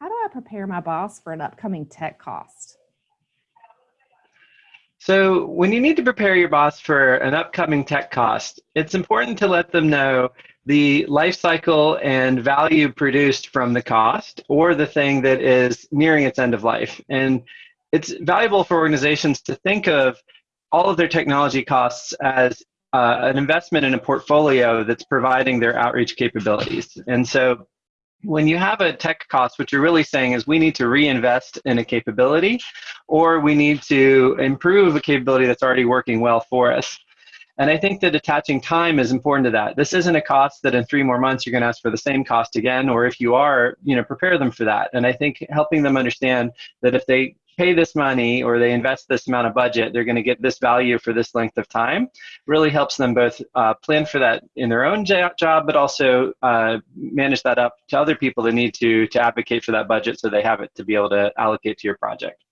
How do I prepare my boss for an upcoming tech cost? So when you need to prepare your boss for an upcoming tech cost, it's important to let them know the life cycle and value produced from the cost or the thing that is nearing its end of life. And it's valuable for organizations to think of all of their technology costs as uh, an investment in a portfolio that's providing their outreach capabilities. And so when you have a tech cost, what you're really saying is we need to reinvest in a capability or we need to improve a capability that's already working well for us. And I think that attaching time is important to that. This isn't a cost that in three more months you're going to ask for the same cost again, or if you are, you know, prepare them for that. And I think helping them understand that if they pay this money or they invest this amount of budget, they're going to get this value for this length of time, really helps them both uh, plan for that in their own job, but also uh, manage that up to other people that need to, to advocate for that budget so they have it to be able to allocate to your project.